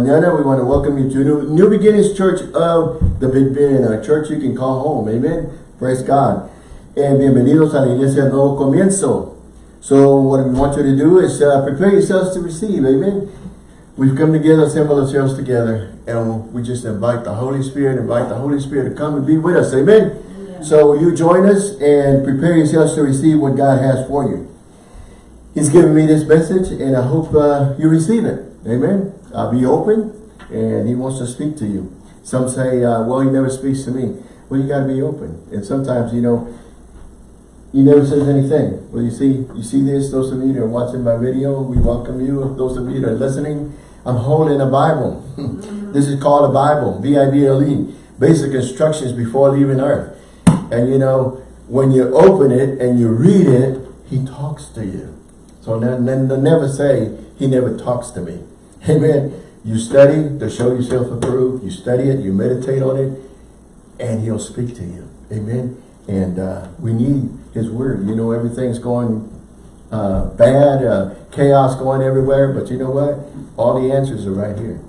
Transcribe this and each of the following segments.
mañana. We want to welcome you to New, New Beginnings Church of the Big Bend, a church you can call home. Amen. Praise God. And bienvenidos a la Iglesia Nuevo Comienzo. So what we want you to do is uh, prepare yourselves to receive. Amen. We've come together, assembled ourselves together, and we just invite the Holy Spirit, invite the Holy Spirit to come and be with us. Amen. Amen. So you join us and prepare yourselves to receive what God has for you. He's given me this message, and I hope uh, you receive it. Amen. I'll be open, and he wants to speak to you. Some say, uh, well, he never speaks to me. Well, you got to be open. And sometimes, you know, he never says anything. Well, you see, you see this, those of you that are watching my video, we welcome you. Those of you that are listening, I'm holding a Bible. this is called a Bible, B-I-B-L-E, basic instructions before leaving earth. And you know, when you open it and you read it, he talks to you. So never say, he never talks to me. Amen. You study to show yourself approved. You study it, you meditate on it, and he'll speak to you. Amen. And uh, we need his word. You know, everything's going uh, bad, uh, chaos going everywhere, but you know what? All the answers are right here.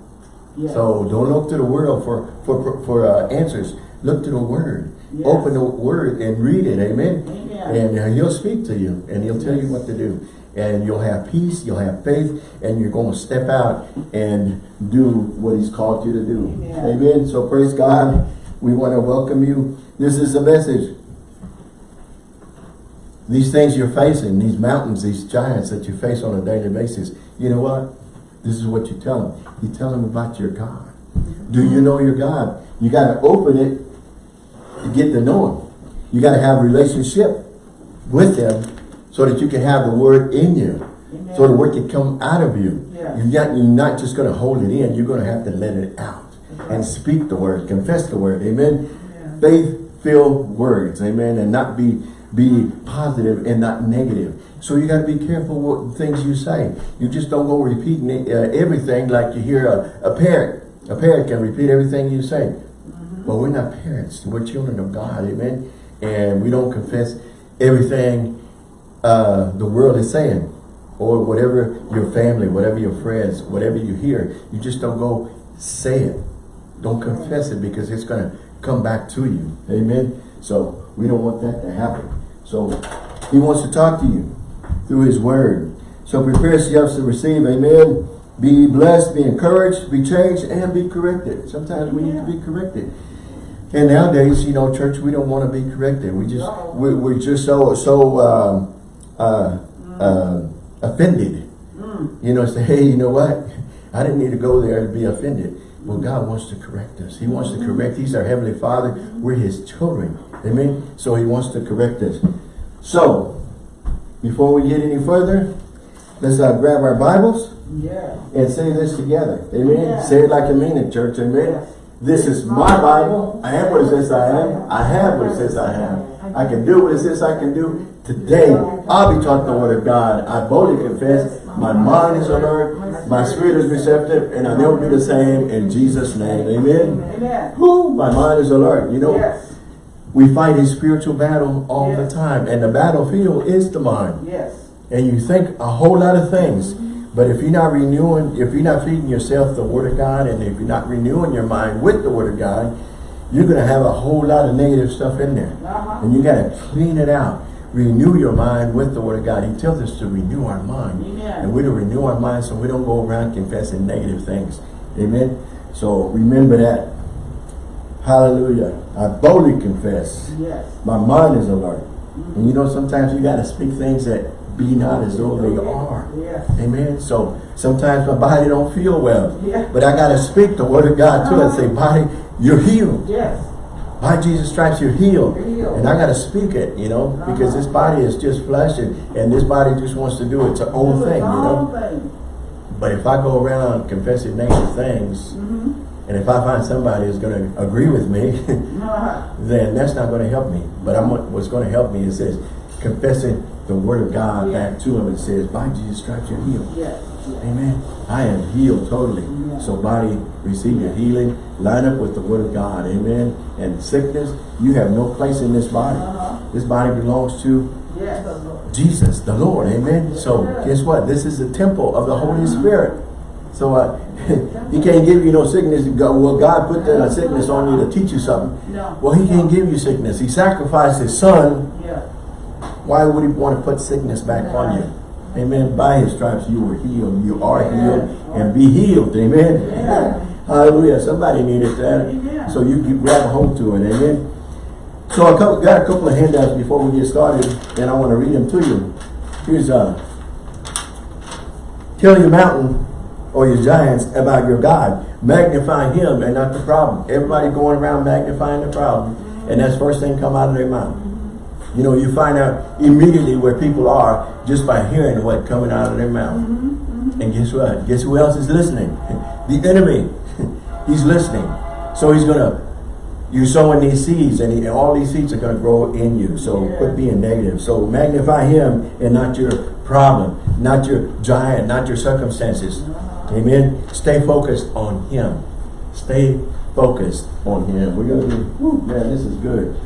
Yes. So don't look to the world for, for, for, for uh, answers. Look to the word. Yes. Open the word and read it. Amen. Amen. And uh, he'll speak to you and he'll tell you what to do and you'll have peace, you'll have faith, and you're going to step out and do what he's called you to do. Amen. Amen. So praise God. We want to welcome you. This is the message. These things you're facing, these mountains, these giants that you face on a daily basis, you know what? This is what you tell them. You tell them about your God. Do you know your God? You got to open it to get to know him. You got to have a relationship with him so that you can have the word in you. Amen. So the word can come out of you. Yeah. You're, not, you're not just going to hold it in. You're going to have to let it out right. and speak the word, confess the word. Amen. Yeah. Faith-filled words. Amen. And not be be positive and not negative. So you got to be careful what things you say. You just don't go repeating uh, everything like you hear a, a parent. A parent can repeat everything you say. Mm -hmm. But we're not parents. We're children of God. Amen. And we don't confess everything uh, the world is saying or whatever your family, whatever your friends, whatever you hear, you just don't go say it. Don't confess it because it's going to come back to you. Amen. So we don't want that to happen. So he wants to talk to you through his word. So prepare yourselves to receive. Amen. Be blessed, be encouraged, be changed, and be corrected. Sometimes we need to be corrected. And nowadays, you know, church, we don't want to be corrected. We just, we're, just so, so, um, uh, uh, offended. Mm. You know, say, hey, you know what? I didn't need to go there to be offended. Well, God wants to correct us. He wants to mm-hmm. correct. He's our Heavenly Father. We're His children. Amen? So He wants to correct us. So, before we get any further, let's uh, grab our Bibles yeah. and say this together. Amen? Yeah. Say it like you mean it, church. Amen? Yeah. This is my Bible. I am what it says I am. I have what it says I have. I can do what it says I can do. Today, I'll be taught the word of God. I boldly confess, my mind is alert, my spirit is receptive, and I will never be the same in Jesus' name. Amen. Amen. Who? My mind is alert. You know, yes. we fight a spiritual battle all yes. the time, and the battlefield is the mind. Yes. And you think a whole lot of things. But if you're not renewing, if you're not feeding yourself the word of God, and if you're not renewing your mind with the word of God, you're going to have a whole lot of negative stuff in there. Uh -huh. And you got to clean it out renew your mind with the word of God. He tells us to renew our mind. Amen. And we're to renew our mind so we don't go around confessing negative things. Amen. So remember that. Hallelujah. I boldly confess. Yes. My mind is alert. Mm -hmm. And you know, sometimes you got to speak things that be not as though they are. Yes. Amen. So sometimes my body don't feel well. Yeah. But I got to speak the word of God to uh -huh. it. Say, body, you're healed. Yes by Jesus stripes you're healed. You're healed. And I got to speak it, you know, uh -huh. because this body is just flesh and, and this body just wants to do its own thing, you know. But if I go around confessing negative things, mm -hmm. and if I find somebody who's going to agree with me, uh-huh. then that's not going to help me. But I'm what's going to help me is says confessing the word of God yeah. back to him and says, by Jesus stripes you're healed. Yeah. Amen. I am healed totally. So body, receive your healing. Line up with the word of God. Amen. And sickness, you have no place in this body. Uh -huh. This body belongs to yes. Jesus, the Lord. Amen. So guess what? This is the temple of the Holy Spirit. So uh, He can't give you no sickness. Well, God put that sickness on you to teach you something. No. Well, he can't give you sickness. He sacrificed his son. Yeah. Why would he want to put sickness back on you? Amen. By his stripes you were healed. You are healed and be healed. Amen. Hallelujah. Somebody needed that. Amen. So you can grab a hold to it. Amen. So I got a couple of handouts before we get started, and I want to read them to you. Here's uh Tell your mountain or your giants about your God. Magnify him and not the problem. Everybody going around magnifying the problem. And that's first thing come out of their mouth. You know, you find out immediately where people are just by hearing what coming out of their mouth. Mm-hmm, mm-hmm. And guess what? Guess who else is listening? The enemy. he's listening. So he's gonna you're sowing these seeds and, he, and all these seeds are going to grow in you. So Yeah. quit being negative. So magnify him and not your problem, not your giant, not your circumstances. Uh-huh. Amen. Stay focused on him. Stay focused on him. We're going to be, whew, man, this is good.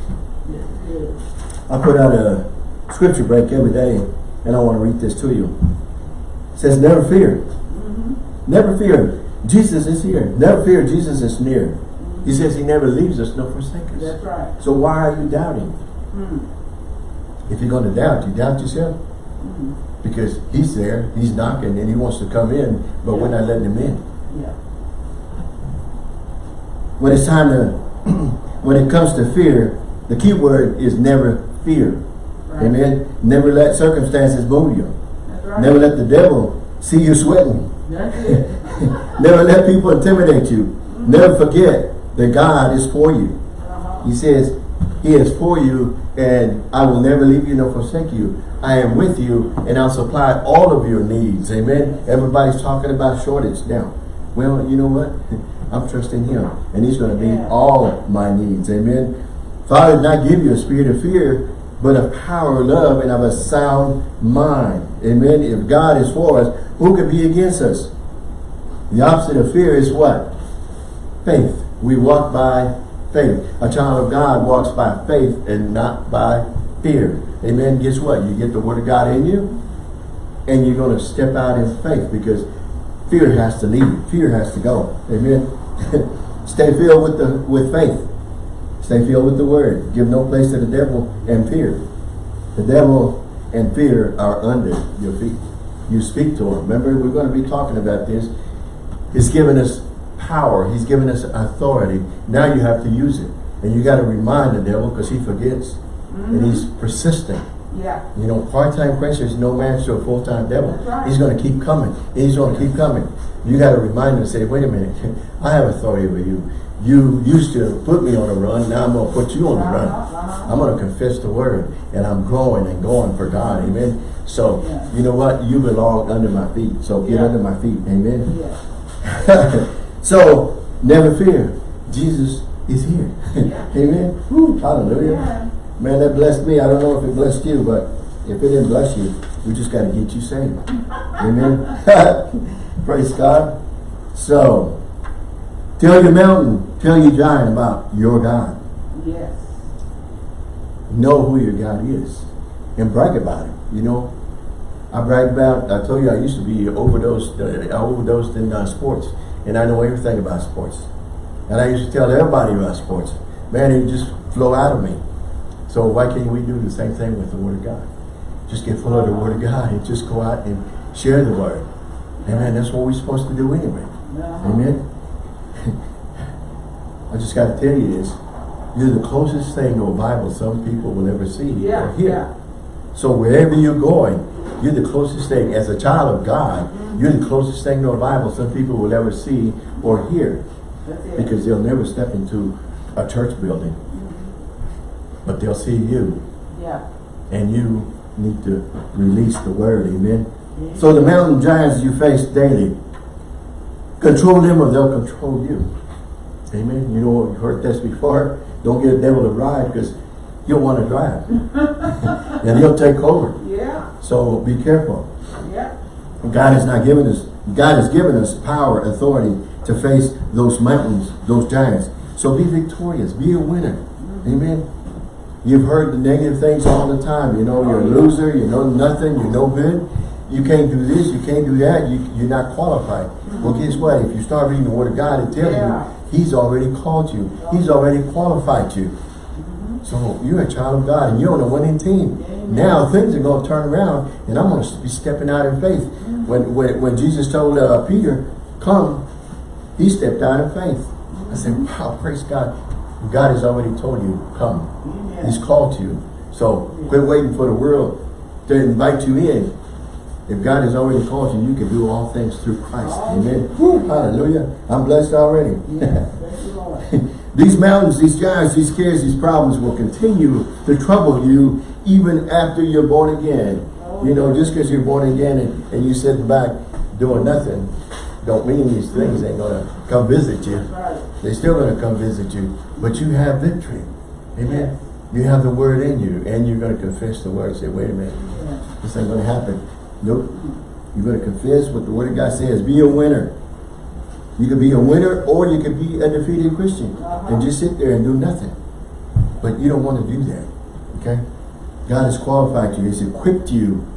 I put out a scripture break every day and I want to read this to you. It says, never fear. Never fear. Jesus is here. Never fear. Jesus is near. He says he never leaves us nor forsakes us. That's right. So why are you doubting? Mm. If you're going to doubt, you doubt yourself. Because he's there, he's knocking, and he wants to come in, but we're not letting him in. Yeah. When it's time to, when it comes to fear, the key word is never fear. Right. Amen. Never let circumstances move you. Right. Never let the devil see you sweating. Never let people intimidate you. Never forget that God is for you. Uh-huh. He says, He is for you, and I will never leave you nor forsake you. I am with you, and I'll supply all of your needs. Amen. Everybody's talking about shortage now. Well, you know what? I'm trusting Him, and He's going to meet Yeah. all my needs. Amen. Father did not give you a spirit of fear, but of power, love, and of a sound mind. Amen. If God is for us, who can be against us? The opposite of fear is what? Faith. We walk by faith. A child of God walks by faith and not by fear. Amen. Guess what? You get the word of God in you and you're going to step out in faith because fear has to leave. Fear has to go. Amen. Stay filled with the with faith. Stay filled with the word. Give no place to the devil and fear. The devil and fear are under your feet. You speak to him. Remember, we're going to be talking about this. He's given us power. He's given us authority. Now you have to use it. And you got to remind the devil because he forgets. And he's mm-hmm. persistent. Yeah. You know, part-time Christian is no match to a full-time devil. Right. He's going to keep coming. He's going to keep coming. You got to remind him and say, wait a minute, I have authority over you. You used to put me on a run. Now I'm going to put you on a run. Uh-huh, uh-huh. I'm going to confess the word. And I'm growing and going for God. Amen. So, Yeah. you know what? You belong under my feet. So get Yeah. under my feet. Amen. Yeah. so, never fear. Jesus is here. Amen. Woo, hallelujah. Man, that blessed me. I don't know if it blessed you, but if it didn't bless you, we just got to get you saved. Amen. Praise God. So, tell your mountain, tell your giant about your God. Yes. Know who your God is. And brag about it. You know, I brag about, I told you I used to be overdosed, uh, I overdosed in uh, sports. And I know everything about sports. And I used to tell everybody about sports. Man, it just flow out of me. So why can't we do the same thing with the Word of God? Just get full of the Word of God and just go out and share the Word. Amen. That's what we're supposed to do anyway. Amen. I just got to tell you this. You're the closest thing to a Bible some people will ever see Yeah. or hear. Yeah. So wherever you're going, you're the closest thing. As a child of God, you're the closest thing to a Bible some people will ever see or hear. Because they'll never step into a church building. But they'll see you. Yeah. And you need to release the word. Amen. So the mountain giants you face daily, control them or they'll control you. Amen. You know, you've heard this before. Don't get a devil to ride because he'll want to drive. and he'll take over. Yeah. So be careful. Yeah. God has not given us, God has given us power, authority to face those mountains, those giants. So be victorious, be a winner. Mm-hmm. Amen. You've heard the negative things all the time. You know, you're a oh, loser, you know nothing, you're no good. You can't do this, you can't do that, you, you're not qualified. Mm-hmm. Well, guess what? If you start reading the Word of God, it tells Yeah. you, He's already called you. He's already qualified you. Mm-hmm. So you're a child of God and you're on a winning team. Amen. Now things are going to turn around and I'm going to be stepping out in faith. Mm-hmm. When, when, when Jesus told uh, Peter, come, he stepped out in faith. I said, wow, praise God. God has already told you, come. Amen. He's called you. So quit waiting for the world to invite you in. If God has already called you, you can do all things through Christ. Amen. Hallelujah. I'm blessed already. Yes, thank you, Lord. These mountains, these giants, these cares, these problems will continue to trouble you even after you're born again. You know, just because you're born again and, and you sit back doing nothing, don't mean these things ain't going to come visit you. They're still going to come visit you, but you have victory. Amen. You have the word in you and you're going to confess the word. and Say, wait a minute, this ain't going to happen. Nope. You're going to confess what the word of God says. Be a winner. You could be a winner or you could be a defeated Christian Uh-huh. and just sit there and do nothing. But you don't want to do that. Okay? God has qualified you. He's equipped you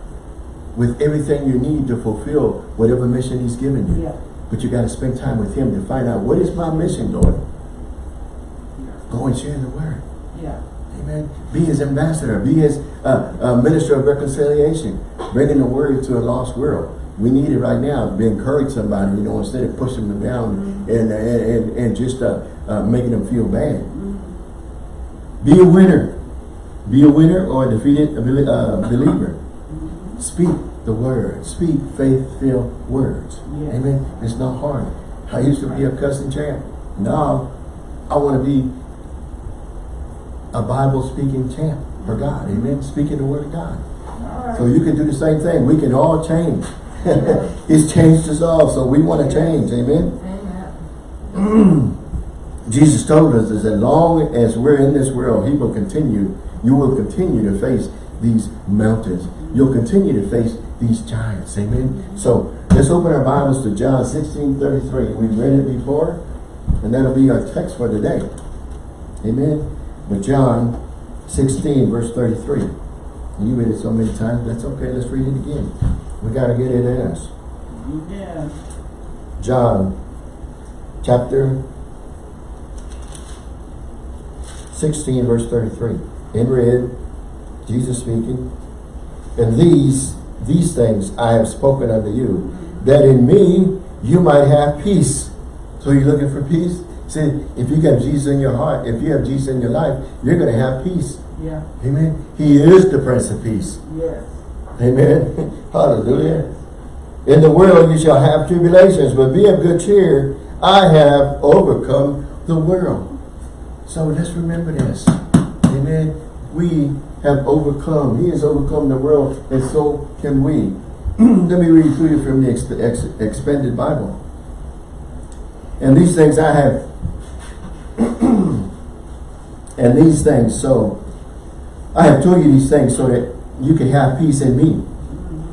with everything you need to fulfill whatever mission He's given you. Yeah. But you got to spend time with Him to find out what is my mission, Lord. Go and share the word. Yeah. Amen. Be His ambassador. Be His uh, uh, minister of reconciliation. Bringing the word to a lost world. We need it right now. To encourage somebody, you know, instead of pushing them down and, and, and, and just uh, uh, making them feel bad. Be a winner. Be a winner or a defeated uh, believer. Speak the word. Speak faith-filled words. Amen. It's not hard. I used to be a cussing champ. Now, I want to be a Bible-speaking champ for God. Amen. Speaking the word of God. Right. So you can do the same thing. We can all change. He's changed us all, so we want to change. Amen. Amen. Jesus told us that as long as we're in this world, he will continue, you will continue to face these mountains. You'll continue to face these giants. Amen. So let's open our Bibles to John 16, 33. We've read it before, and that'll be our text for today. Amen. But John 16, verse 33. And you read it so many times, that's okay. Let's read it again. We got to get it in us. Yeah. John chapter 16 verse 33. In red, Jesus speaking, and these, these things I have spoken unto you, that in me you might have peace. So you're looking for peace? See, if you got Jesus in your heart, if you have Jesus in your life, you're going to have peace. Yeah. Amen. He is the Prince of Peace. Yes. Amen. Hallelujah. In the world you shall have tribulations, but be of good cheer. I have overcome the world. So let's remember this. Amen. We have overcome. He has overcome the world, and so can we. Let me read to you from the ex ex expanded Bible. And these things I have, and these things so, I have told you these things so that you can have peace in me.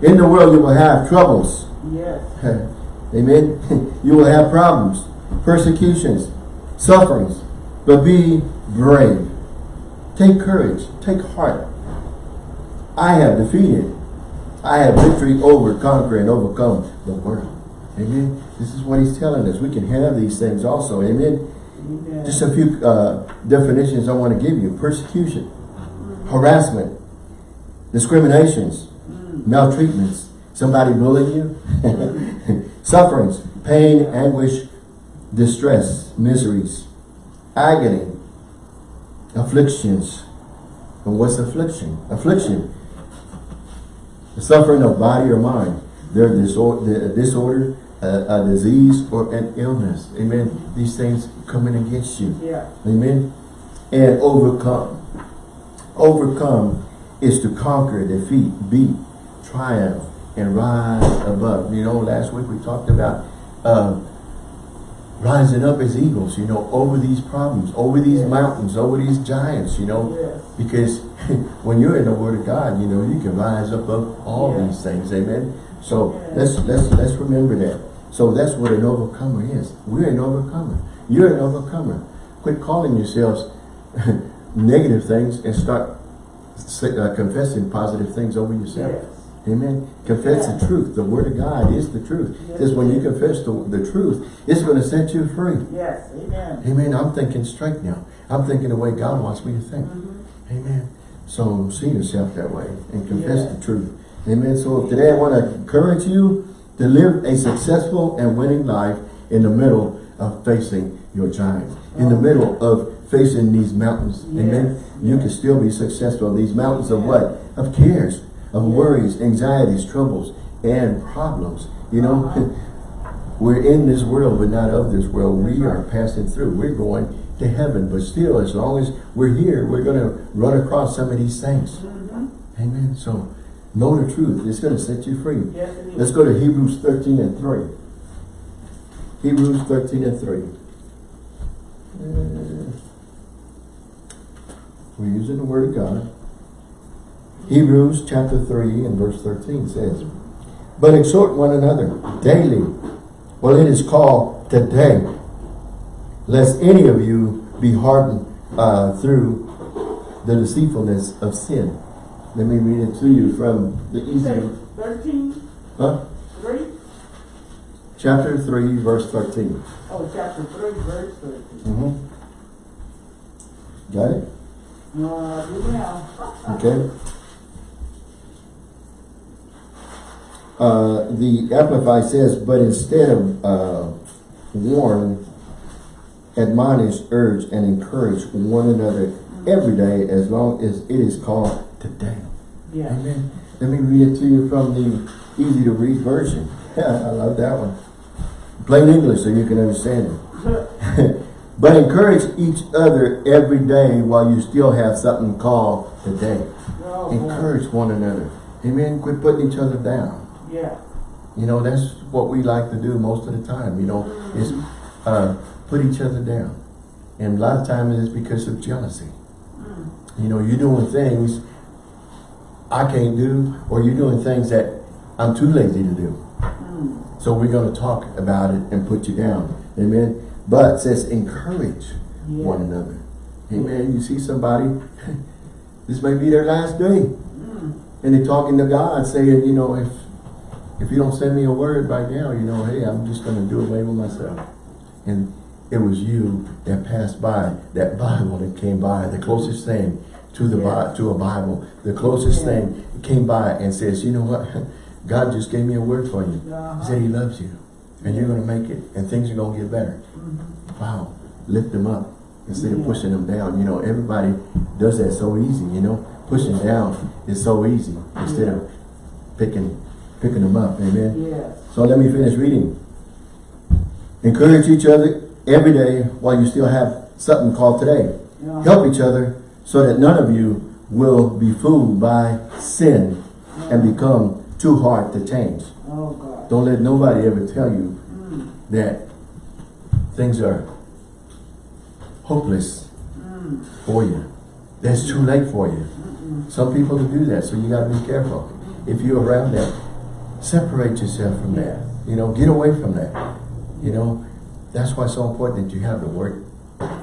In the world you will have troubles. Yes. Amen. you will have problems, persecutions, sufferings, but be brave. Take courage. Take heart. I have defeated. I have victory over, conquer, and overcome the world. Amen. This is what he's telling us. We can have these things also. Amen. Amen. Just a few uh, definitions I want to give you. Persecution, harassment, discriminations, maltreatments, somebody bullying you, sufferings, pain, anguish, distress, miseries, agony, afflictions. And what's affliction? Affliction. The suffering of body or mind. Their disorder, disorder a, a disease, or an illness. Amen. These things coming against you. Yeah. Amen. And overcome. Overcome is to conquer, defeat, beat, triumph, and rise above. You know, last week we talked about uh, rising up as eagles, you know, over these problems, over these Yes. mountains, over these giants, you know. Yes. Because when you're in the Word of God, you know, you can rise up above all Yeah. these things. Amen. So Yes. let's let's let's remember that. So that's what an overcomer is. We're an overcomer. You're an overcomer. Quit calling yourselves negative things and start uh, confessing positive things over yourself. Yes. Amen. Confess Yeah. the truth. The word of God is the truth. Yes, Just when you confess the, the truth, it's going to set you free. Yes, amen. Amen. I'm thinking straight now. I'm thinking the way God wants me to think. Mhm. Amen. So see yourself that way and confess Yeah. the truth. Amen. So today I want to encourage you to live a successful and winning life in the middle of facing your giants. In the middle of facing these mountains. Amen. Yes. You can still be successful. These mountains of what? Of cares, of worries, anxieties, troubles, and problems. You know, we're in this world, but not of this world. We are passing through. We're going to heaven, but still, as long as we're here, we're going to run across some of these things. Mhm. Amen. So, know the truth. It's going to set you free. Yes. Let's go to Hebrews 13 and 3. Hebrews 13 and 3. Uh, we're using the Word of God. Hebrews chapter 3 and verse 13 says, But exhort one another daily, while it is called today, lest any of you be hardened uh, through the deceitfulness of sin. Let me read it to you from the easy. thirteen, Huh? three? Chapter 3, verse 13. Oh, chapter three, verse thirteen. Mm-hmm. Got it? Uh, now. Okay. Uh, the Amplify says, but instead of uh, warn, admonish, urge, and encourage one another every day as long as it is called today. Yeah. Amen. Let me read it to you from the easy to read version. Yeah, I love that one. Plain English so you can understand it. but encourage each other every day while you still have something called today. Oh, boy. Encourage one another. Amen. Quit putting each other down. Yeah. You know, that's what we like to do most of the time, you know, is uh, put each other down. And a lot of times it's because of jealousy. Mm. You know, you're doing things I can't do, or you're doing things that I'm too lazy to do. Mm. So we're going to talk about it and put you down. Amen. But it says encourage Yeah. one another. Amen. You see somebody, this may be their last day. Mm. And they're talking to God saying, you know, if if you don't send me a word right now, you know, hey, I'm just going to do away with myself. And it was you that passed by, that Bible that came by, the closest thing to the Yeah. to a Bible, the closest Yeah. thing came by and says, you know what, God just gave me a word for you. Uh-huh. He said he loves you, and you're going to make it, and things are going to get better. Mhm. Wow, lift them up instead of pushing them down. You know, everybody does that so easy, you know. Pushing down is so easy instead of picking picking them up. Amen. Yes. So let me finish reading. Encourage each other every day while you still have something called today. Help each other so that none of you will be fooled by sin and become too hard to change. Oh, God. Don't let nobody ever tell you Mm. that things are hopeless Mm. for you. That's too late for you. Mm-mm. Some people do that, so you got to be careful. If you're around that, separate yourself from that. You know, get away from that. You know, that's why it's so important that you have the word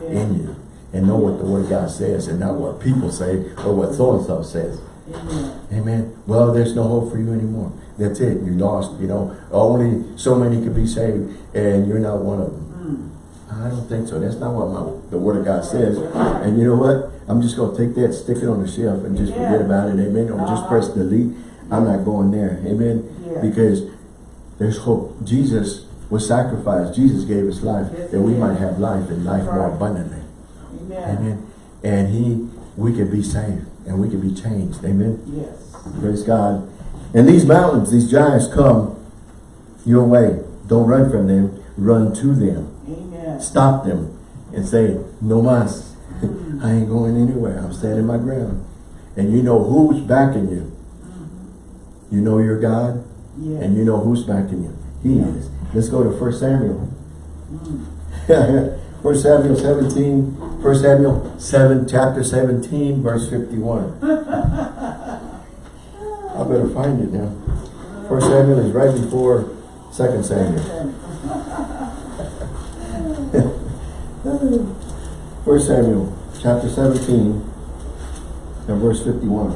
in you and know what the word of God says and not what people say or what so-and-so says. Amen. Amen. Well, there's no hope for you anymore. That's it. You're lost, you know. Only so many can be saved and you're not one of them. Mm. I don't think so. That's not what my, the word of God says. And you know what? I'm just going to take that, stick it on the shelf and just forget about it. Amen. Or just Uh-huh. press delete. I'm not going there. Amen. Yeah. Because there's hope. Jesus was sacrificed. Jesus gave his life Yes, that we might have life and life more abundantly. Amen. Amen. And he, we could be saved and we could be changed. Amen. Yes. Praise God. And these mountains, these giants come your way. Don't run from them. Run to them. Amen. Stop them and say, no mas. I ain't going anywhere. I'm standing my ground. And you know who's backing you. You know your God Yes. and you know who's backing you. He is. Let's go to 1 Samuel. Mm. 1 Samuel 17, 1 Samuel 7, chapter 17, verse 51. I better find it now. 1 Samuel is right before 2 Samuel. 1 Samuel chapter 17 and verse 51.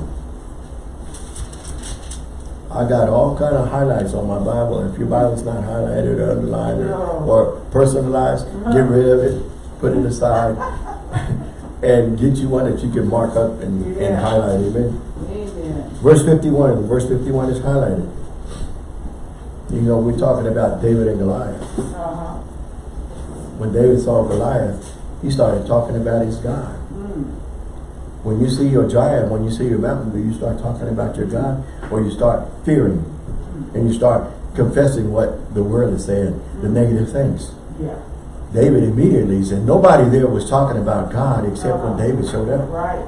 I got all kind of highlights on my Bible. If your Bible's not highlighted or underlined or, or personalized, get rid of it, put it aside, and get you one that you can mark up and, and highlight. Amen. Amen. Verse 51, verse 51 is highlighted. You know, we're talking about David and Goliath. Uh-huh. When David saw Goliath, he started talking about his God. Mm. When you see your giant, when you see your mountain, do you start talking about your God? Or you start fearing and you start confessing what the world is saying, the negative things. Yeah. David immediately said, nobody there was talking about God except when David showed up. Right.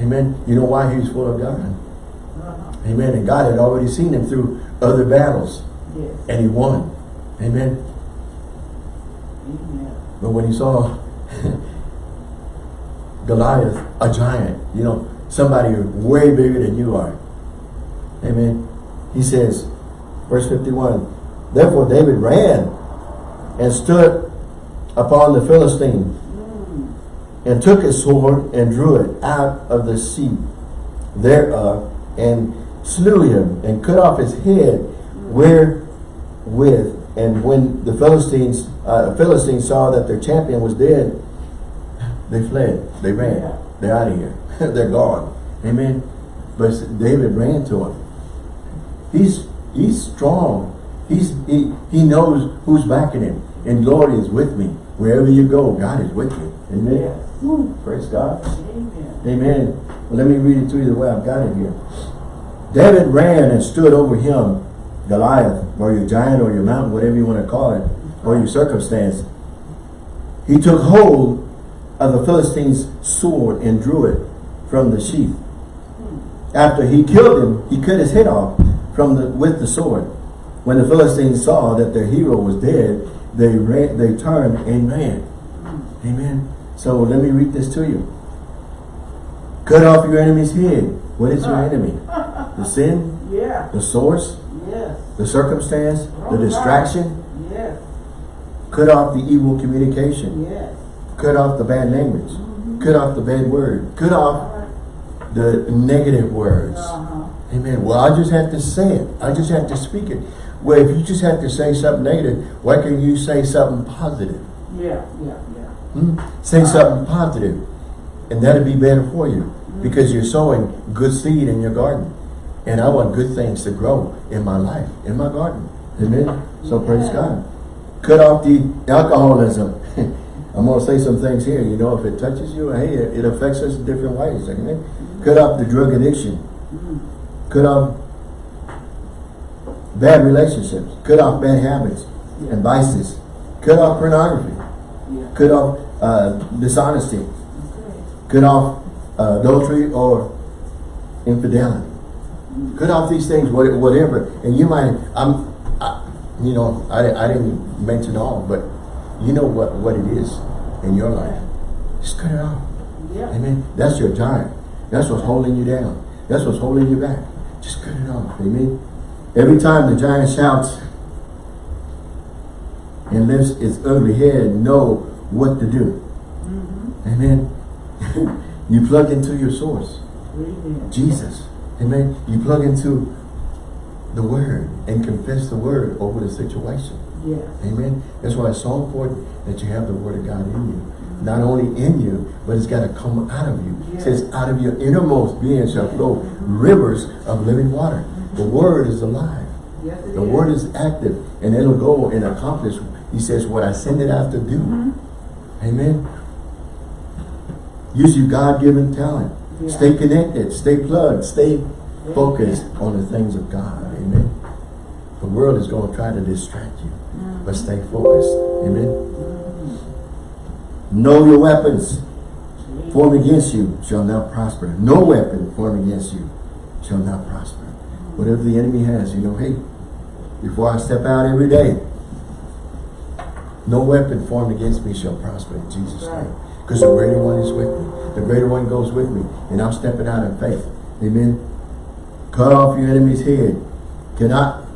Amen. You know why he was full of God? Uh-huh. Amen. And God had already seen him through other battles. Yes. And he won. Amen. Amen. But when he saw Goliath, a giant, you know, somebody way bigger than you are. Amen. He says, verse 51, Therefore David ran and stood upon the Philistine and took his sword and drew it out of the seat thereof and slew him and cut off his head wherewith and when the Philistines uh, Philistines saw that their champion was dead they fled. They ran. They're out of here. They're gone. Amen. But David ran to him. He's he's strong. He's he, he knows who's backing him and Lord is with me wherever you go God is with you amen Yes. Woo, praise God Amen. Amen. Well, let me read it to you the way I've got it here. David ran and stood over him, Goliath, or your giant, or your mountain, whatever you want to call it, or your circumstance. He took hold of the Philistine's sword and drew it from the sheath. After he killed him, he cut his head off from the with the sword. When the Philistines saw that their hero was dead, they ran, they turned and ran. Amen. So let me read this to you. Cut off your enemy's head. What is your enemy? The sin, Yeah. the source, Yes. the circumstance, the distraction. Yes. Cut off the evil communication. Yes. Cut off the bad language. Cut off the bad word. Cut off the negative words. Uh-huh. Amen. Well, I just have to say it. I just have to speak it. Well, if you just have to say something negative, why can't you say something positive? Yeah. Yeah. Yeah. Hmm? Say something positive, and that'll be better for you because you're sowing good seed in your garden. And I want good things to grow in my life, in my garden. Amen. So praise God. Cut off the alcoholism. I'm going to say some things here. You know, if it touches you, hey, it it affects us in different ways. Amen. Cut off the drug addiction. Cut off bad relationships. Cut off bad habits and vices. Cut off pornography Yeah. cut off uh, dishonesty, cut off uh, adultery or infidelity. Cut off these things, whatever. And you might, I'm, I, you know, I, I didn't mention all, but you know what, what it is in your life. Just cut it off. Yeah. Amen. That's your giant. That's what's holding you down. That's what's holding you back. Just cut it off. Amen. Every time the giant shouts and lifts its ugly head, know what to do. Mm-hmm. Amen. you plug into your source, Amen. Jesus. Amen. You plug into the word and confess the word over the situation. Yes. Amen. That's why it's so important that you have the word of God in you. Not only in you, but it's got to come out of you. It says, out of your innermost being shall flow rivers of living water. The word is alive. Yes, The word is active and it'll go and accomplish, he says, what I send it out to do. Mm-hmm. Amen. Use your God-given talent. Yeah. Stay connected. Stay plugged. Stay focused on the things of God. Amen. The world is going to try to distract you. But stay focused. Amen. Know your weapons. Formed against you shall not prosper. No weapon formed against you shall not prosper. Whatever the enemy has, you know, hey, before I step out every day, no weapon formed against me shall prosper in Jesus' name. Because the greater one is with me. The greater one goes with me. And I'm stepping out in faith. Amen. Cut off your enemy's head. Cannot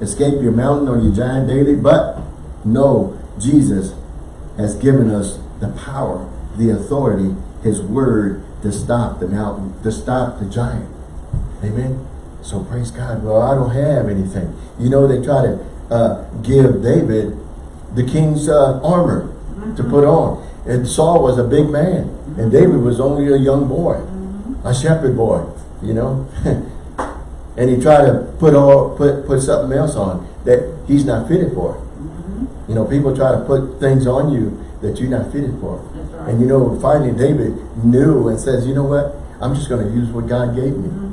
escape your mountain or your giant daily, but know Jesus has given us the power, the authority, his word to stop the mountain, to stop the giant. Amen. So praise God. Well, I don't have anything. You know, they try to uh, give David the king's uh, armor to mm-hmm. put on. And Saul was a big man. And mm-hmm. David was only a young boy. Mm-hmm. A shepherd boy, you know. and he tried to put all put put something else on that he's not fitted for. You know, people try to put things on you that you're not fitted for. Right. And you know, finally David knew and says, you know what? I'm just going to use what God gave me.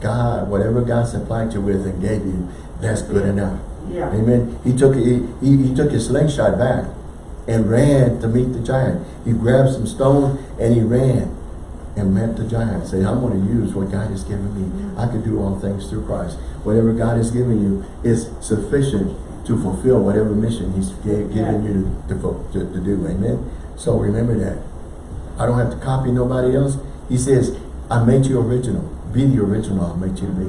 God, whatever God supplied you with and gave you, that's good enough. Yeah. Amen. He took he, he, he took his slingshot back and ran to meet the giant. He grabbed some stone and he ran and met the giant. Say, I'm going to use what God has given me. I can do all things through Christ. Whatever God has given you is sufficient to fulfill whatever mission He's gave, given Yeah. you to, to, to, to do. Amen. So remember that. I don't have to copy nobody else. He says, I made you original. Be the original I'll make you to be.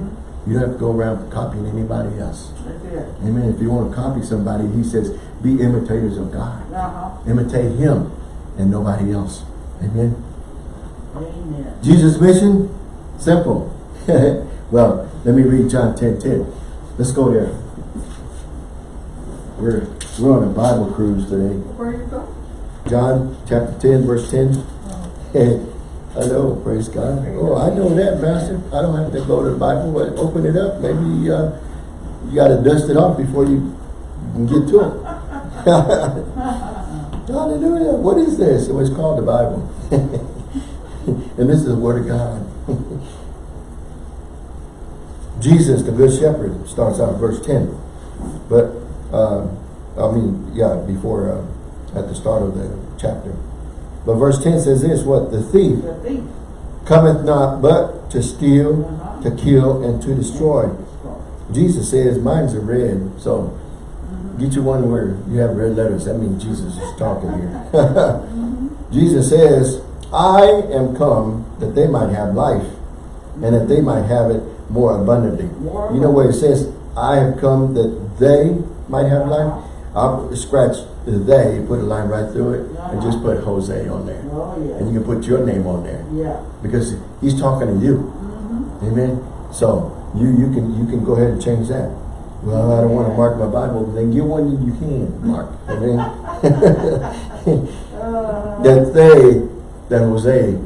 You don't have to go around copying anybody else. That's it. Amen. If you want to copy somebody, he says, be imitators of God. Uh-huh. Imitate him and nobody else. Amen. Amen. Jesus' mission? Simple. well, let me read John 10, 10. Let's go there. We're, we're on a Bible cruise today. Where are you go? John chapter 10, verse 10. I know, praise God. Oh, I know that, Pastor. I don't have to go to the Bible, but open it up. Maybe uh, you got to dust it off before you can get to it. Hallelujah. What is this? It was called the Bible. and this is the Word of God. Jesus, the Good Shepherd, starts out in verse 10. But, uh, I mean, yeah, before, uh, at the start of the chapter. But verse 10 says this, what? The thief The thief. cometh not but to steal, Uh-huh. to kill, and to destroy. Jesus says, mine's are red, so get you one where you have red letters. That means Jesus is talking here. Jesus says, I am come that they might have life, and that they might have it more abundantly. More You know where it says, I have come that they might have life? I'll scratch the they, put a line right through it, and just put Jose on there. Oh, And you can put your name on there Yeah. because he's talking to you. Amen. So you you can you can go ahead and change that. Well, I don't want to mark my Bible. Then get one you can mark. Amen. That they, that Jose,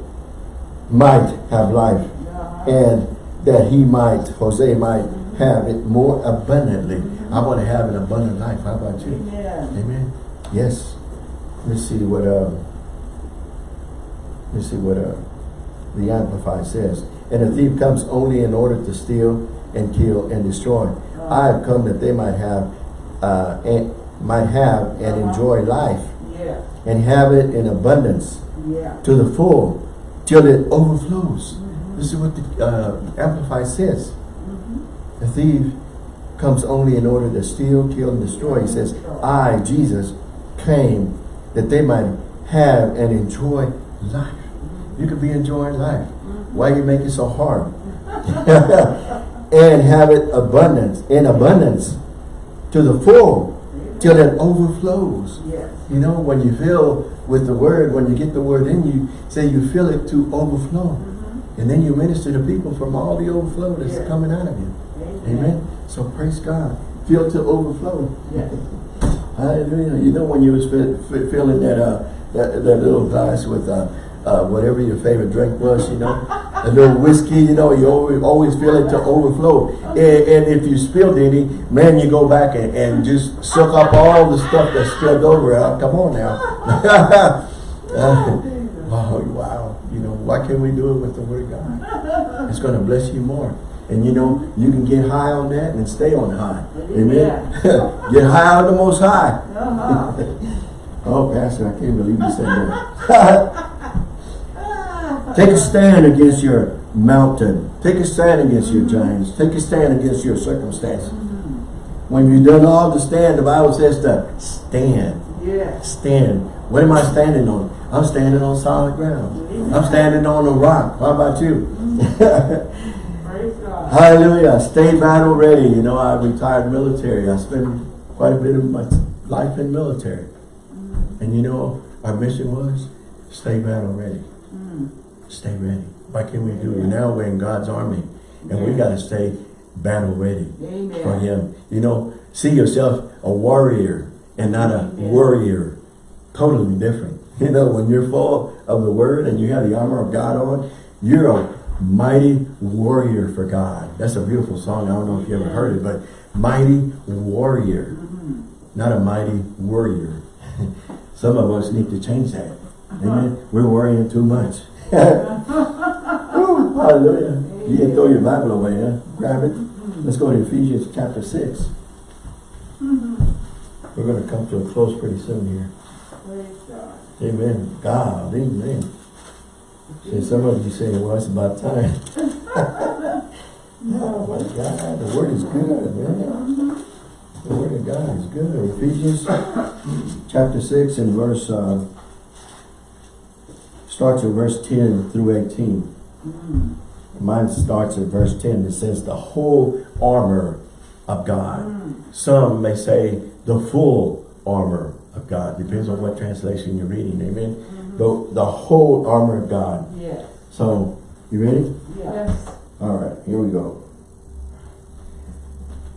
might have life, uh-huh. and that he might, Jose might have it more abundantly. I want to have an abundant life. How about you? Amen. Amen. Yes. Let me see what uh let me see what uh the Amplified says. And a thief comes only in order to steal and kill and destroy. I have come that they might have uh and might have and enjoy life Yeah. and have it in abundance Yeah. to the full till it overflows. This is what the uh, Amplified says. The thief comes only in order to steal, kill, and destroy. He says, I, Jesus, came that they might have and enjoy life. You could be enjoying life. Why you make it so hard? and have it abundance, in abundance, to the full, till it overflows. Yes. You know, when you fill with the word, when you get the word in you, say you fill it to overflow. Mm-hmm. And then you minister to people from all the overflow that's Yeah. coming out of you. Amen. Amen. So praise God. Fill to overflow. Yes. Hallelujah. You know when you was fe that uh that, that little glass with uh, uh whatever your favorite drink was, you know, a little whiskey, you know, you always always feel it to overflow. And, and if you spilled any, man, you go back and, and just suck up all the stuff that's spilled over. Uh, come on now. Uh, oh wow. You know, why can't we do it with the word of God? It's gonna bless you more. And you know, you can get high on that and stay on high. Amen. get high on the most high. Uh-huh. Oh, Pastor, I can't believe you said that. Take a stand against your mountain. Take a stand against your giants. Take a stand against your circumstance. When you've done all to stand, the Bible says to stand. Yes. Stand. What am I standing on? I'm standing on solid ground. I'm standing on a rock. How about you? Praise God. Hallelujah. Stay battle ready. You know, I retired military. I spent quite a bit of my life in military. And you know, our mission was stay battle ready. Stay ready. Why can't we do it? Now we're in God's army. And we got to stay battle ready for him. You know, see yourself a warrior and not a Amen. worrier. Totally different. You know, when you're full of the word and you have the armor of God on, you're a mighty warrior for God. That's a beautiful song. I don't know if you ever heard it, but mighty warrior, not a mighty warrior. Some of us need to change that. Uh-huh. Amen. We're worrying too much. Woo, hallelujah. You can throw your Bible away, huh? Grab it. Let's go to Ephesians chapter 6. We're going to come to a close pretty soon here. Amen. God, amen. And some of you say, well, it's about time. no, oh, my God, the word is good, man. The word of God is good. Ephesians chapter 6 and verse, uh, starts at verse 10 through 18. Hmm. Mine starts at verse 10. It says the whole armor of God. Hmm. Some may say the full armor of God. Depends on what translation you're reading. Amen. Hmm. The, the whole armor of God. Yes. So, you ready? Yes. All right, here we go.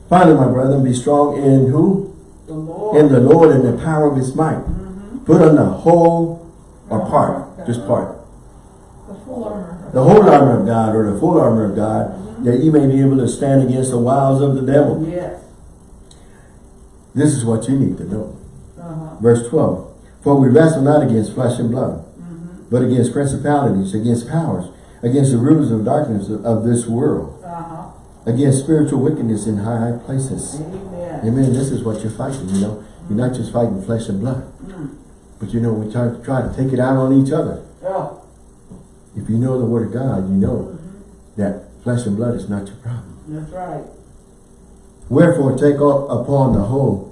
Finally, my brethren, be strong in who? The Lord. In the Lord and the power of his might. Put on the whole or part, just part. The full armor. The whole armor of God or the full armor of God, that you may be able to stand against the wiles of the devil. Yes. This is what you need to know. Uh-huh. Verse 12. For we wrestle not against flesh and blood, mm-hmm. but against principalities, against powers, against the rulers of darkness of, this world, Uh-huh. against spiritual wickedness in high places. Amen. Amen. This is what you're fighting, you know. You're not just fighting flesh and blood. Mm. But you know, we try, to try to take it out on each other. Oh. If you know the word of God, you know mm-hmm. that flesh and blood is not your problem. That's right. Wherefore take up upon the whole,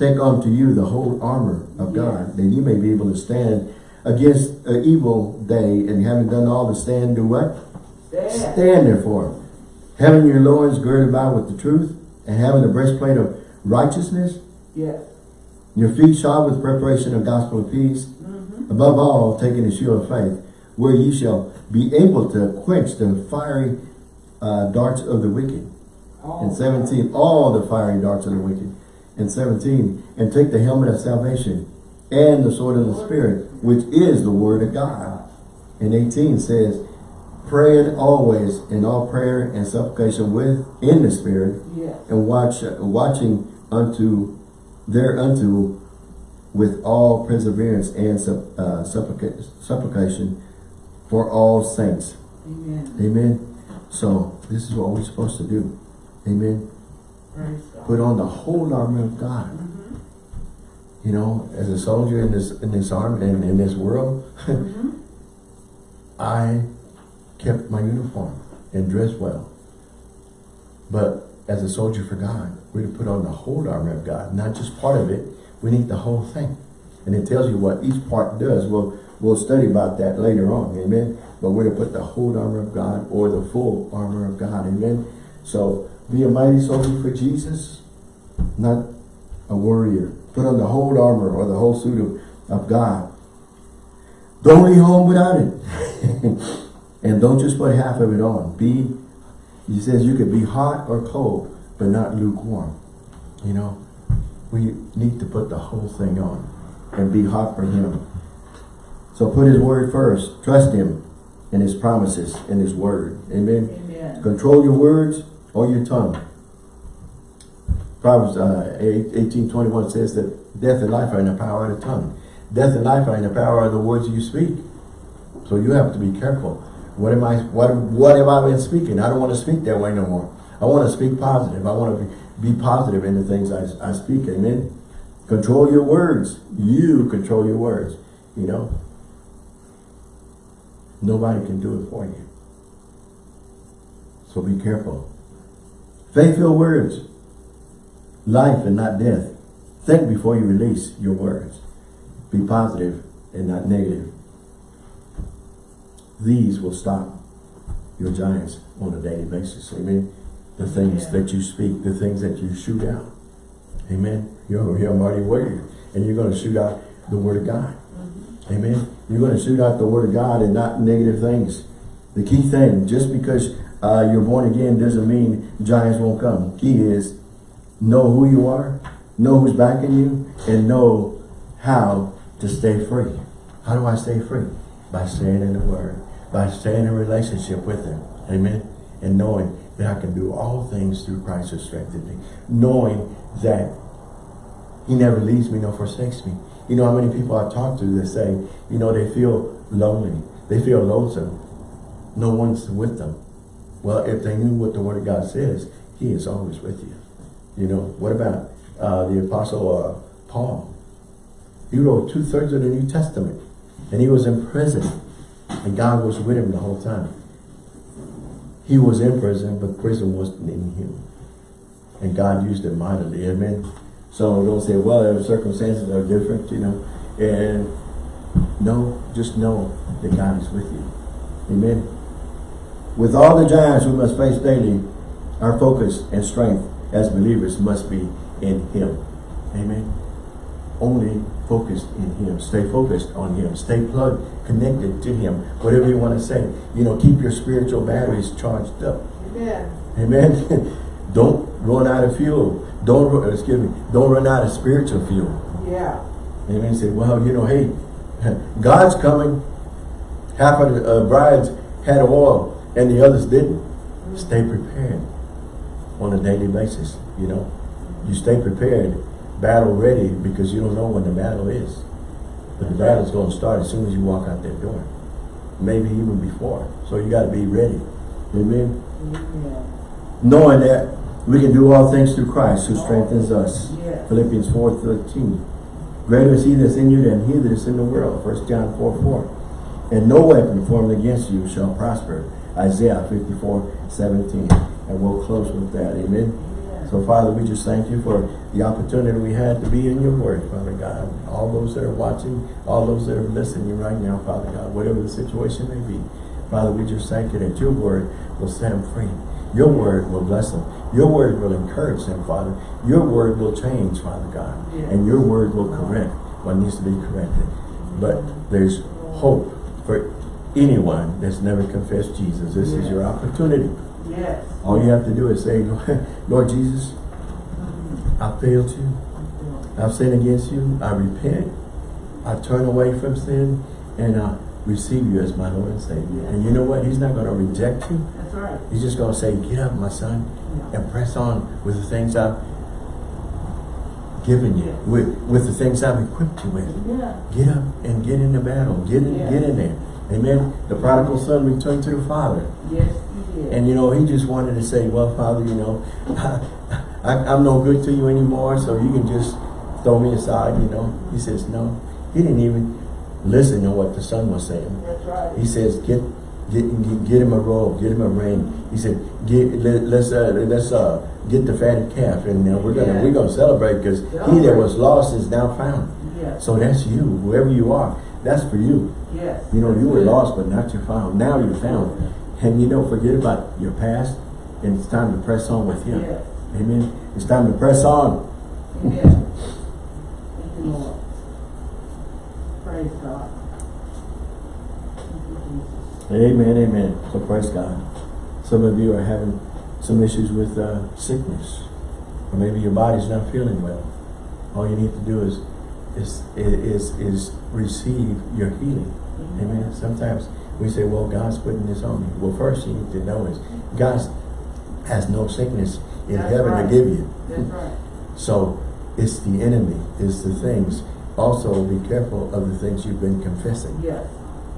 take unto you the whole armor of God, that you may be able to stand against an evil day, and having done all to stand, do what? Stand. Stand therefore, having your loins girded about with the truth, and having the breastplate of righteousness, Yes. your feet shod with preparation of gospel of peace, above all taking the shield of faith, where ye shall be able to quench the fiery uh, darts of the wicked. Oh. And 17, all the fiery darts of the wicked. And 17, and take the helmet of salvation and the sword of the Spirit, which is the word of God. And 18 says, praying always in all prayer and supplication with in the Spirit, Yes. and watch watching unto thereunto with all perseverance and sup, uh, supplica supplication for all saints. Amen. Amen. So this is what we're supposed to do. Amen. Put on the whole armor of God. Mm-hmm. You know, as a soldier in this in this army and in this world, mm-hmm. I kept my uniform and dressed well. But as a soldier for God, we're to put on the whole armor of God, not just part of it. We need the whole thing. And it tells you what each part does. We'll, we'll study about that later on. Amen. But we're to put the whole armor of God or the full armor of God. Amen. So be a mighty soldier for Jesus, not a warrior. Put on the whole armor or the whole suit of, of God. Don't leave home without it. and don't just put half of it on. Be, he says you could be hot or cold, but not lukewarm. You know, we need to put the whole thing on and be hot for him. So put his word first. Trust him in his promises, in his word. Amen. Amen. Control your words or your tongue. Proverbs uh, 18.21 says that death and life are in the power of the tongue. Death and life are in the power of the words you speak. So you have to be careful. What am I, what, what have I been speaking? I don't want to speak that way no more. I want to speak positive. I want to be, be positive in the things I, I speak. Amen. Control your words. You control your words. You know. Nobody can do it for you. So be careful. Faith-filled words. Life and not death. Think before you release your words. Be positive and not negative. These will stop your giants on a daily basis. Amen. The things Yeah. that you speak, the things that you shoot out. Amen. You're, you're a mighty warrior. And you're going to shoot out the word of God. Mm-hmm. Amen. You're going to shoot out the word of God and not negative things. The key thing, just because uh, you're born again doesn't mean giants won't come. Key is know who you are, know who's backing you, and know how to stay free. How do I stay free? By staying in the Word, by staying in relationship with Him. Amen. And knowing that I can do all things through Christ who strengthens me. Knowing that He never leaves me nor forsakes me. You know how many people I talk to that say, you know, they feel lonely. They feel lonesome. No one's with them. Well, if they knew what the Word of God says, He is always with you. You know, what about uh, the Apostle uh, Paul? He wrote two-thirds of the New Testament. And he was in prison. And God was with him the whole time. He was in prison, but prison wasn't in him. And God used it mightily. Amen. So don't say, well, the circumstances are different, you know. And no, just know that God is with you. Amen. With all the giants we must face daily, our focus and strength as believers must be in Him. Amen. Only focused in Him. Stay focused on Him. Stay plugged, connected to Him. Whatever you want to say. You know, keep your spiritual batteries charged up. Amen. Amen. don't run out of fuel. Don't, ru- excuse me, don't run out of spiritual fuel. Yeah. Amen. Say, well, you know, hey, God's coming. Half of the uh, brides had oil and the others didn't. Stay prepared on a daily basis, you know. You stay prepared, battle ready, because you don't know when the battle is. But the battle's going to start as soon as you walk out that door. Maybe even before. So you got to be ready. Amen. Amen. Knowing that we can do all things through Christ who strengthens us. Yes. Philippians 4.13 Greater is he that's in you than he that is in the world. 1 John 4, 4. And no weapon formed against you shall prosper. Isaiah 54, 17. And we'll close with that. Amen. So Father, we just thank you for the opportunity we had to be in your word, Father God. All those that are watching, all those that are listening right now, Father God, whatever the situation may be. Father, we just thank you that your word will set them free. Your word will bless them. Your word will encourage them, Father. Your word will change, Father God. And your word will correct what needs to be corrected. But there's hope for anyone that's never confessed Jesus. This is your opportunity. Yes. All you have to do is say, Lord Jesus, I failed you. I've sinned against you. I repent. I turn away from sin and I receive you as my Lord and Savior. And you know what? He's not going to reject you. That's right. He's just going to say, get up, my son, and press on with the things I've given you, with, with the things I've equipped you with. Yeah. Get up and get in the battle. Get in, Yeah. get in there. Amen. The prodigal son returned to the father. Yes, you did. And you know, he just wanted to say, well, Father, you know, I, I'm no good to you anymore, so you can just throw me aside, you know. He says, no. He didn't even listen to what the son was saying. That's right. He says, get get get, him a robe, get him a ring. He said, get let, let's uh, let's uh, get the fatted calf, and uh, we're gonna Yeah. we're gonna celebrate because he that was lost is now found. Yes. So that's you, whoever you are. That's for you. Yes. You know, you were lost, but not you're found. Now you're found. And you know, forget about your past, and it's time to press on with Him. Yes. Amen. It's time to press on. Yes. Thank you, Lord. Praise God. You, Amen, amen. So praise God. Some of you are having some issues with uh, sickness, or maybe your body's not feeling well. All you need to do is is is is receive your healing. Amen. Sometimes we say, "Well, God's putting this on me." Well, first you need to know is God has no sickness in That's heaven right. to give you. That's right. So it's the enemy, it's the things. Also, be careful of the things you've been confessing. Yes.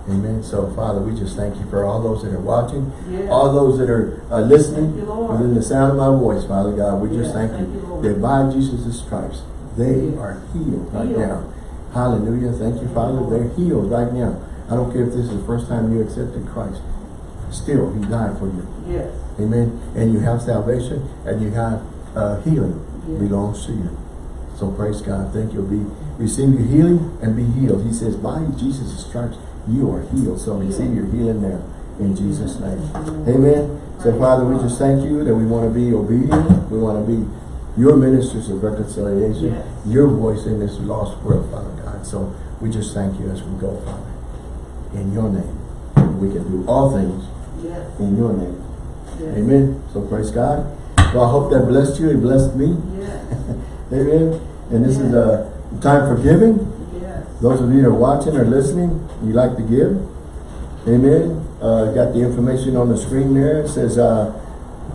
Amen. So, Father, we just thank you for all those that are watching, Yes. all those that are uh, listening you, within the sound of my voice, Father God. We just thank, thank you, you, that by Jesus' stripes, they are healed right Healed. now. Hallelujah. Thank you, Father. They're healed right now. I don't care if this is the first time you accepted Christ. Still, He died for you. Yes. Amen. And you have salvation and you have uh, healing Yes. belongs to you. So praise God. Thank you. Be receive your healing and be healed. He says, by Jesus' stripes, you are healed. So receive your healing now in Jesus' name. Amen. So Father, we just thank you that we want to be obedient. We want to be your ministers of reconciliation, Yes. your voice in this lost world, Father God. So we just thank you as we go, Father. In your name. We can do all things Yes. in your name. Yes. Amen. So praise God. Well, I hope that blessed you. It blessed me. Amen. And this is a time for giving. yes. Those of you that are watching or listening, you like to give. Amen. Uh, got the information on the screen there. It says uh,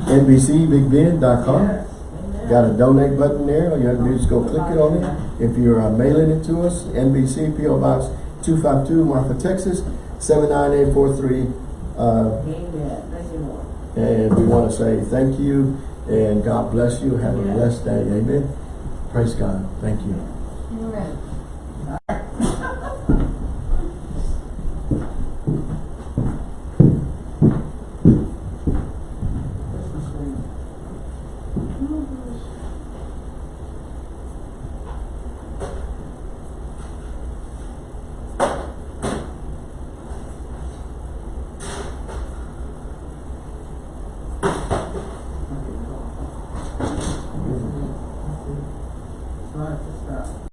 NBCBigBend.com. Got a donate button there. All you have to do is go click it on it. If you're uh, mailing it to us, NBC PO Box 252 Marfa, Texas 79843. Uh, Amen. Thank you, Lord. and we want to say thank you and God bless you. Have a blessed day. Amen. Praise God. Thank you.